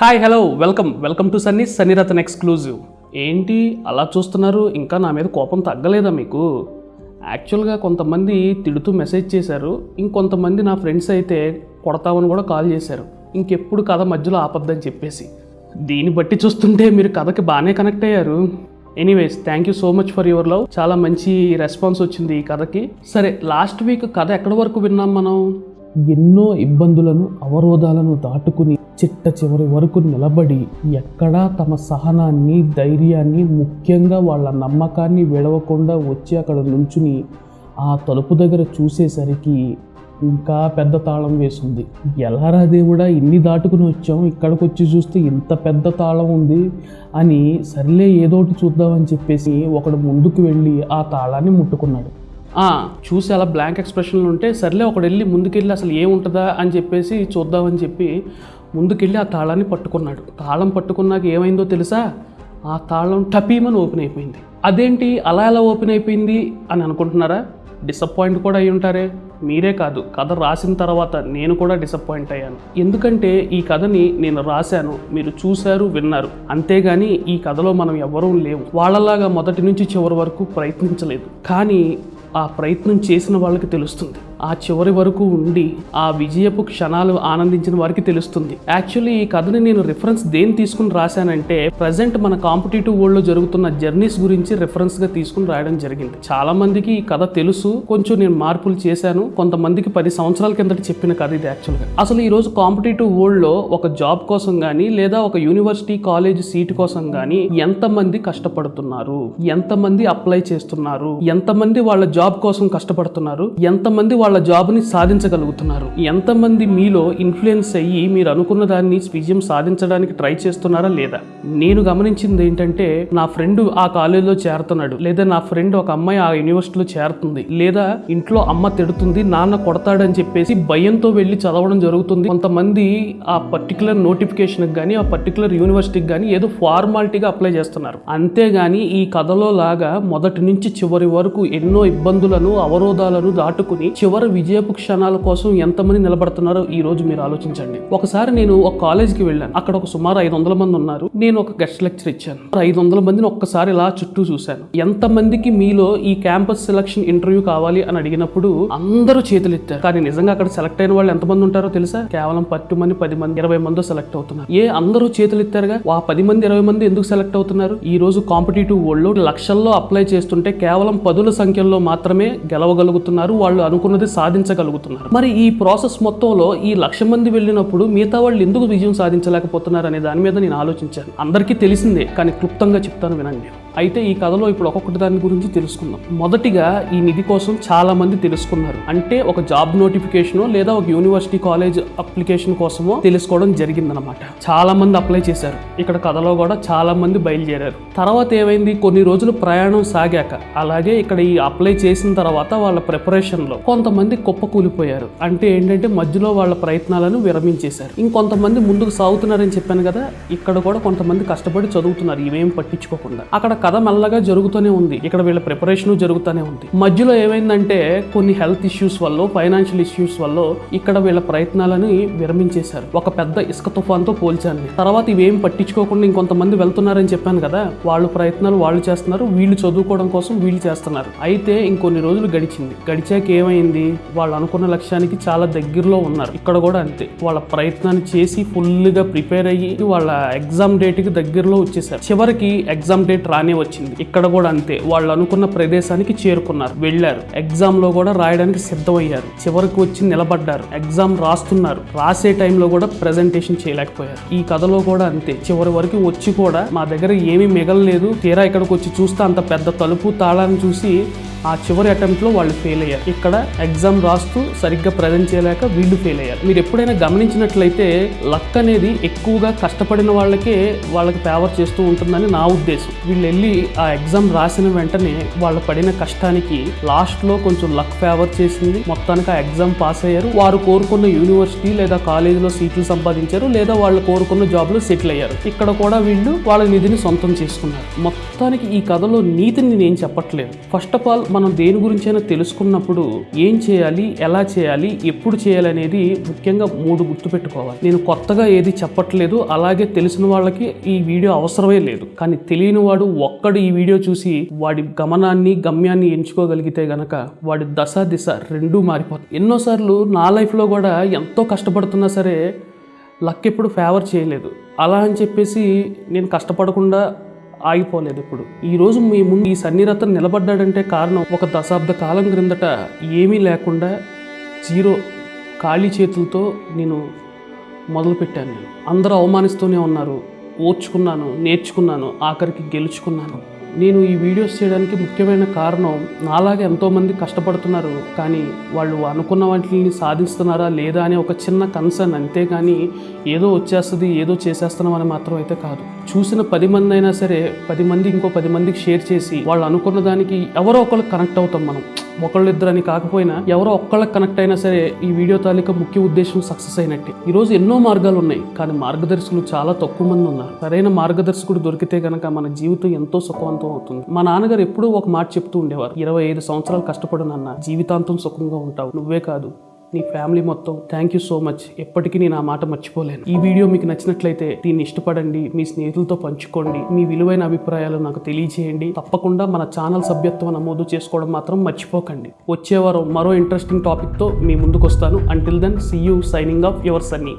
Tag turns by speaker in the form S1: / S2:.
S1: Hi hello welcome welcome to Sunny Sunnyratan exclusive ఏంటి అలా చూస్తున్నారు? ఇంకా నా మీద కోపం తగ్గలేదా మీకు? యాక్చువల్గా కొంతమంది తిడుతూ మెసేజ్ చేశారు. ఇంకొంతమంది నా ఫ్రెండ్స్ అయితే కొడతామని కూడా కాల్ చేశారు. ఇంకెప్పుడు కథ మధ్యలో ఆపద్దని చెప్పేసి. దీన్ని బట్టి చూస్తుంటే మీరు కథకి బాగానే కనెక్ట్ అయ్యారు. Anyways thank you so much for your love చాలా మంచి రెస్పాన్స్ వచ్చింది ఈ కథకి. సరే లాస్ట్ వీక్ కథ ఎక్కడి వరకు విన్నాం మనం? ఎన్నో ఇబ్బందులను అవరోధాలను దాటుకుని చిట్ట చివరి వరకు నిలబడి ఎక్కడా తమ సహనాన్ని ధైర్యాన్ని ముఖ్యంగా వాళ్ళ నమ్మకాన్ని విడవకుండా వచ్చి అక్కడ నుంచుని ఆ తలుపు దగ్గర చూసేసరికి ఇంకా పెద్ద తాళం వేసింది. ఎలారా దేవుడా ఇన్ని దాటుకుని వచ్చాం ఇక్కడికి వచ్చి చూస్తే ఇంత పెద్ద తాళం ఉంది అని సర్లే ఏదోటి చూద్దామని చెప్పేసి ఒకడు ముందుకు వెళ్ళి ఆ తాళాన్ని ముట్టుకున్నాడు. చూసి అలా బ్లాంక్ ఎక్స్ప్రెషన్లు ఉంటే సర్లే ఒకడు వెళ్ళి ముందుకెళ్ళి అసలు ఏముంటుందా అని చెప్పేసి చూద్దామని చెప్పి ముందుకెళ్ళి ఆ తాళాన్ని పట్టుకున్నాడు. తాళం పట్టుకున్నాక ఏమైందో తెలుసా? ఆ తాళం టపీమని ఓపెన్ అయిపోయింది. అదేంటి? అలా ఎలా ఓపెన్ అయిపోయింది అని అనుకుంటున్నారా? డిసప్పాయింట్ కూడా అయి ఉంటారే. మీరే కాదు కథ రాసిన తర్వాత నేను కూడా డిసప్పాయింట్ అయ్యాను. ఎందుకంటే ఈ కథని నేను రాశాను మీరు చూశారు విన్నారు. అంతేగాని ఈ కథలో మనం ఎవరూ లేవు. వాళ్ళలాగా మొదటి నుంచి చివరి వరకు ప్రయత్నించలేదు. కానీ ఆ ప్రయత్నం చేసిన వాళ్ళకి తెలుస్తుంది. ఆ చివరి వరకు ఉండి ఆ విజయపు క్షణాలు ఆనందించిన వారికి తెలుస్తుంది. యాక్చువల్లీ ఈ కథని నేను రిఫరెన్స్ దేని తీసుకుని రాశానంటే ప్రజెంట్ మన కాంపిటేటివ్ వరల్డ్లో జరుగుతున్న జర్నీస్ గురించి రిఫరెన్స్గా తీసుకుని రాయడం జరిగింది. చాలా మందికి ఈ కథ తెలుసు కొంచెం నేను మార్పులు చేశాను కొంతమందికి పది సంవత్సరాల కిందట చెప్పిన కథ ఇది యాక్చువల్గా అసలు ఈ రోజు కాంపిటేటివ్ వరల్డ్లో ఒక జాబ్ కోసం కానీ లేదా ఒక యూనివర్సిటీ కాలేజ్ సీట్ కోసం కానీ ఎంతమంది కష్టపడుతున్నారు? ఎంతమంది అప్లై చేస్తున్నారు? ఎంతమంది వాళ్ళ జాబ్ కోసం కష్టపడుతున్నారు? ఎంతమంది వాళ్ళ జాబ్ని సాధించగలుగుతున్నారు. ఎంతమంది మీలో ఇన్ఫ్లుయెన్స్ అయ్యి మీరు అనుకున్న దాన్ని విజయం సాధించడానికి ట్రై చేస్తున్నారా లేదా? నేను గమనించింది ఏంటంటే నా ఫ్రెండ్ ఆ కాలేజీలో చేరుతున్నాడు. లేదా నా ఫ్రెండ్ ఒక అమ్మాయి ఆ యూనివర్సిటీలో చేరుతుంది. లేదా ఇంట్లో అమ్మ తిడుతుంది నాన్న కొడతాడని చెప్పేసి భయంతో వెళ్ళి చదవడం జరుగుతుంది. కొంతమంది ఆ పర్టికులర్ నోటిఫికేషన్కి కానీ ఆ పర్టికులర్ యూనివర్సిటీకి కానీ ఏదో ఫార్మాలిటీగా అప్లై చేస్తున్నారు. అంతేగాని ఈ కథలో లాగా మొదటి నుంచి చివరి వరకు ఎన్నో ఇబ్బందులను అవరోధాలను దాటుకుని చివరి విజయపు క్షణాల కోసం ఎంతమంది నిలబడుతున్నారో ఈ రోజు మీరు ఆలోచించండి. ఒకసారి నేను ఒక కాలేజ్కి వెళ్ళాను. అక్కడ ఒక సుమారు ఐదు వందల మంది ఉన్నారు. నేను ఒక గెస్ట్ లెక్చర్ ఇచ్చాను. ఐదు వందల మందిని ఒక్కసారి ఇలా చుట్టూ చూశాను. ఎంతమందికి మీలో ఈ క్యాంపస్ సెలక్షన్ ఇంటర్వ్యూ కావాలి అని అడిగినప్పుడు అందరూ చేతులు ఎత్తారు కానీ నిజంగా అక్కడ సెలెక్ట్ అయిన వాళ్ళు ఎంతమంది ఉంటారో తెలుసా? కేవలం పట్టు మంది పది మంది ఇరవై మంది సెలెక్ట్ అవుతున్నారు. ఏ అందరూ చేతులు ఎత్తారుగా ఆ పది మంది ఇరవై మంది ఎందుకు సెలెక్ట్ అవుతున్నారు? ఈ రోజు కాంపిటేటివ్ వరల్డ్ లక్షల్లో అప్లై చేస్తుంటే కేవలం పదుల సంఖ్యలో మాత్రమే గెలవగలుగుతున్నారు వాళ్ళు అనుకున్నది సాధించగలుగుతున్నారు. మరి ఈ ప్రాసెస్ మొత్తంలో ఈ లక్ష మంది వెళ్ళినప్పుడు మిగతా వాళ్ళు ఎందుకు విజయం సాధించలేకపోతున్నారు అనే దాని మీద నేను ఆలోచించాను. అందరికీ తెలిసిందే కానీ క్లుప్తంగా చెప్తాను వినండి. అయితే ఈ కథలో ఇప్పుడు ఒక్కొక్కటి దాని గురించి తెలుసుకుందాం. మొదటిగా ఈ నిధి కోసం చాలా మంది తెలుసుకున్నారు. అంటే ఒక జాబ్ నోటిఫికేషన్ లేదా ఒక యూనివర్సిటీ కాలేజ్ అప్లికేషన్ కోసమో తెలుసుకోవడం జరిగిందనమాట చాలా మంది అప్లై చేశారు. ఇక్కడ కథలో కూడా చాలా మంది బయలుదేరారు. తర్వాత ఏమైంది? కొన్ని రోజులు ప్రయాణం సాగాక. అలాగే ఇక్కడ ఈ అప్లై చేసిన తర్వాత వాళ్ళ ప్రిపరేషన్లో కొంతమంది కుప్పకూలిపోయారు. అంటే ఏంటంటే మధ్యలో వాళ్ళ ప్రయత్నాలను విరమించేశారు. ఇంకొంతమంది ముందుకు సాగుతున్నారని చెప్పాను కదా ఇక్కడ కూడా కొంతమంది కష్టపడి చదువుతున్నారు. ఇవేం పట్టించుకోకుండా. అక్కడ కథ మెల్లగా జరుగుతూనే ఉంది. ఇక్కడ వీళ్ళ ప్రిపరేషన్ జరుగుతూనే ఉంది. మధ్యలో ఏమైందంటే కొన్ని హెల్త్ ఇష్యూస్ వల్ల ఫైనాన్షియల్ ఇష్యూస్ వల్ల ఇక్కడ వీళ్ళ ప్రయత్నాలని విరమించేశారు. ఒక పెద్ద ఇసుక తుఫాన్తో పోల్చాను తర్వాత ఇవేం పట్టించుకోకుండా ఇంకొంతమంది వెళ్తున్నారని చెప్పాను కదా వాళ్ళు ప్రయత్నాలు వాళ్ళు చేస్తున్నారు వీళ్ళు చదువుకోవడం కోసం వీళ్ళు చేస్తున్నారు. అయితే ఇంకొన్ని రోజులు గడిచింది. గడిచాక ఏమైంది? వాళ్ళు అనుకున్న లక్ష్యానికి చాలా దగ్గరలో ఉన్నారు. ఇక్కడ కూడా అంతే. వాళ్ళ ప్రయత్నాన్ని చేసి ఫుల్గా ప్రిపేర్ అయ్యి వాళ్ళ ఎగ్జామ్ డేట్కి దగ్గరలో వచ్చేసారు చివరికి ఎగ్జామ్ డేట్ రానే వచ్చింది. ఇక్కడ కూడా అంతే. వాళ్ళు అనుకున్న ప్రదేశానికి చేరుకున్నారు. వెళ్ళారు. ఎగ్జామ్లో కూడా రాయడానికి సిద్ధమయ్యారు. చివరికి వచ్చి నిలబడ్డారు. ఎగ్జామ్ రాస్తున్నారు. రాసే టైంలో కూడా ప్రెజెంటేషన్ చేయలేకపోయారు. ఈ కథలో కూడా అంతే. చివరి వరకు వచ్చి కూడా మా దగ్గర ఏమీ మిగలలేదు. తీరా ఇక్కడికి వచ్చి చూస్తే అంత పెద్ద తలుపు తాళాన్ని చూసి ఆ చివరి అటెంప్ట్లో వాళ్ళు ఫెయిల్ అయ్యారు. ఇక్కడ ఎగ్జామ్ రాస్తూ సరిగ్గా ప్రజెంట్ చేయలేక వీళ్ళు ఫెయిల్ అయ్యారు. మీరు ఎప్పుడైనా గమనించినట్లయితే లక్ అనేది ఎక్కువగా కష్టపడిన వాళ్ళకే వాళ్ళకి ఫేవర్ చేస్తూ ఉంటుందని నా ఉద్దేశం. వీళ్ళు వెళ్ళి ఆ ఎగ్జామ్ రాసిన వెంటనే వాళ్ళు పడిన కష్టానికి లాస్ట్లో కొంచెం లక్ ఫేవర్ చేసింది. మొత్తానికి ఆ ఎగ్జామ్ పాస్ అయ్యారు. వారు కోరుకున్న యూనివర్సిటీ లేదా కాలేజీలో సీట్లు సంపాదించారు. లేదా వాళ్ళు కోరుకున్న జాబ్లో సెటిల్ అయ్యారు. ఇక్కడ కూడా వీళ్ళు వాళ్ళ నిధిని సొంతం చేసుకున్నారు. మొత్తానికి ఈ కథలో నీతిని నేను చెప్పట్లేదు. ఫస్ట్ ఆఫ్ ఆల్ మనం దేని గురించైనా తెలుసుకున్నప్పుడు ఏం చేయాలి ఎలా చేయాలి ఎప్పుడు చేయాలి అనేది ముఖ్యంగా మూడు గుర్తుపెట్టుకోవాలి నేను కొత్తగా ఏది చెప్పట్లేదు అలాగే తెలిసిన వాళ్ళకి ఈ వీడియో అవసరమే లేదు. కానీ తెలియని వాడు ఒక్కడు ఈ వీడియో చూసి వాడి గమనాన్ని గమ్యాన్ని ఎంచుకోగలిగితే గనక వాడి దశ దిశ రెండూ మారిపోతాయి. ఎన్నోసార్లు నా లైఫ్లో కూడా ఎంతో కష్టపడుతున్నా సరే లక్ ఎప్పుడు ఫేవర్ చేయలేదు. అలా అని చెప్పేసి నేను కష్టపడకుండా ఆగిపోలేదు ఇప్పుడు. ఈరోజు మీ ముందు ఈ సన్నిరతను నిలబడ్డాడంటే కారణం ఒక దశాబ్ద కాలం క్రిందట ఏమీ లేకుండా జీరో ఖాళీ చేతులతో నేను మొదలుపెట్టాను. నేను అందరూ అవమానిస్తూనే ఉన్నారు. ఓర్చుకున్నాను నేర్చుకున్నాను ఆఖరికి గెలుచుకున్నాను. నేను ఈ వీడియోస్ చేయడానికి ముఖ్యమైన కారణం నాలాగే ఎంతోమంది కష్టపడుతున్నారు కానీ వాళ్ళు అనుకున్న వాటిని సాధిస్తున్నారా లేదా అనే ఒక చిన్న కన్సర్న్ అంతేగాని ఏదో వచ్చేస్తుంది ఏదో చేసేస్తున్నాం అని మాత్రం అయితే కాదు. చూసిన పది మంది అయినా సరే పది మంది ఇంకో పది మందికి షేర్ చేసి వాళ్ళు అనుకున్న దానికి ఎవరో ఒకరు కనెక్ట్ అవుతాం మనం. ఒకళ్ళిద్దరని కాకపోయినా ఎవరో ఒక్కళ్ళకి కనెక్ట్ అయినా సరే ఈ వీడియో తాలూకా ముఖ్య ఉద్దేశం సక్సెస్ అయినట్టే. ఈరోజు ఎన్నో మార్గాలు ఉన్నాయి కానీ మార్గదర్శకులు చాలా తక్కువ మంది ఉన్నారు. సరైన మార్గదర్శకుడు దొరికితే కనుక మన జీవితం ఎంతో సుఖవంతం అవుతుంది. మా నాన్నగారు ఎప్పుడూ ఒక మాట చెప్తూ ఉండేవారు ఇరవై ఐదు సంవత్సరాలు కష్టపడు నాన్న జీవితాంతం సుఖంగా ఉంటావు నువ్వే కాదు. నీ ఫ్యామిలీ మొత్తం థ్యాంక్ యూ సో మచ్ ఎప్పటికీ నేను ఆ మాట మర్చిపోలేను. ఈ వీడియో మీకు నచ్చినట్లయితే దీన్ని ఇష్టపడండి మీ స్నేహితులతో పంచుకోండి మీ విలువైన అభిప్రాయాలు నాకు తెలియజేయండి. తప్పకుండా మన ఛానల్ సభ్యత్వం నమోదు చేసుకోవడం మాత్రం మర్చిపోకండి. వచ్చే వారం మరో ఇంట్రెస్టింగ్ టాపిక్తో మీ ముందుకు వస్తాను until then see you signing off your Sunny